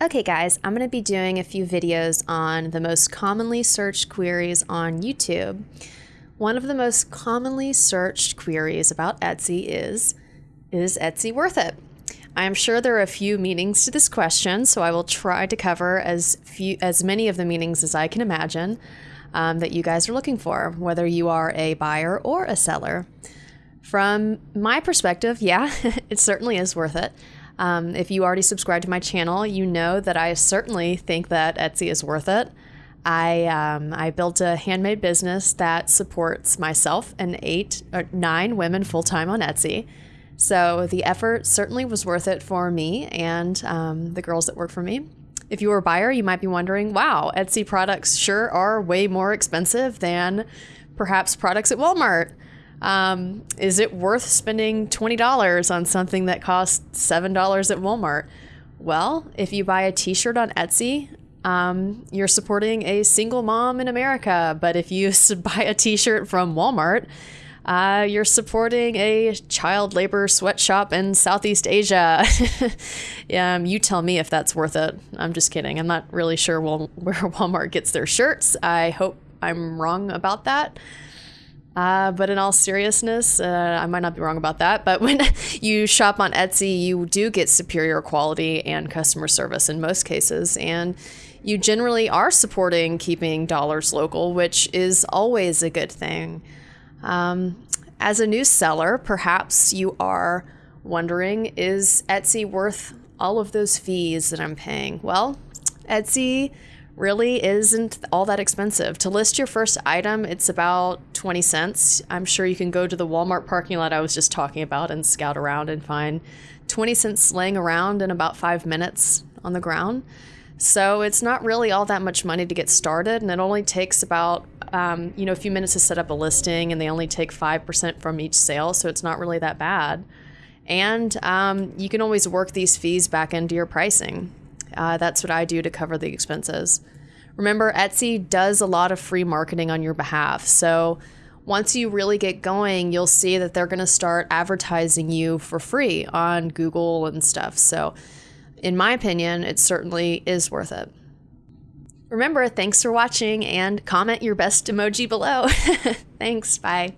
Okay, guys, I'm going to be doing a few videos on the most commonly searched queries on YouTube. One of the most commonly searched queries about Etsy is Is Etsy worth it? I am sure there are a few meanings to this question, so I will try to cover as few as many of the meanings as I can imagine um, that you guys are looking for, whether you are a buyer or a seller. From my perspective, yeah, it certainly is worth it. Um, if you already subscribe to my channel, you know that I certainly think that Etsy is worth it. I um, I built a handmade business that supports myself and eight or nine women full time on Etsy. So the effort certainly was worth it for me and um, the girls that work for me. If you are a buyer, you might be wondering, wow, Etsy products sure are way more expensive than perhaps products at Walmart. Um, is it worth spending $20 on something that costs $7 at Walmart? Well, if you buy a t shirt on Etsy, um, you're supporting a single mom in America. But if you buy a t shirt from Walmart, uh, you're supporting a child labor sweatshop in Southeast Asia. um, you tell me if that's worth it. I'm just kidding. I'm not really sure where Walmart gets their shirts. I hope I'm wrong about that. Uh, but in all seriousness, uh, I might not be wrong about that. But when you shop on Etsy, you do get superior quality and customer service in most cases. And you generally are supporting keeping dollars local, which is always a good thing. Um, as a new seller, perhaps you are wondering is Etsy worth all of those fees that I'm paying? Well, Etsy really isn't all that expensive. To list your first item, it's about 20 cents. I'm sure you can go to the Walmart parking lot I was just talking about and scout around and find 20 cents laying around in about five minutes on the ground. So it's not really all that much money to get started, and it only takes about um, you know a few minutes to set up a listing, and they only take five percent from each sale, so it's not really that bad. And um, you can always work these fees back into your pricing. Uh, that's what I do to cover the expenses. Remember, Etsy does a lot of free marketing on your behalf. So once you really get going, you'll see that they're going to start advertising you for free on Google and stuff. So, in my opinion, it certainly is worth it. Remember, thanks for watching and comment your best emoji below. thanks. Bye.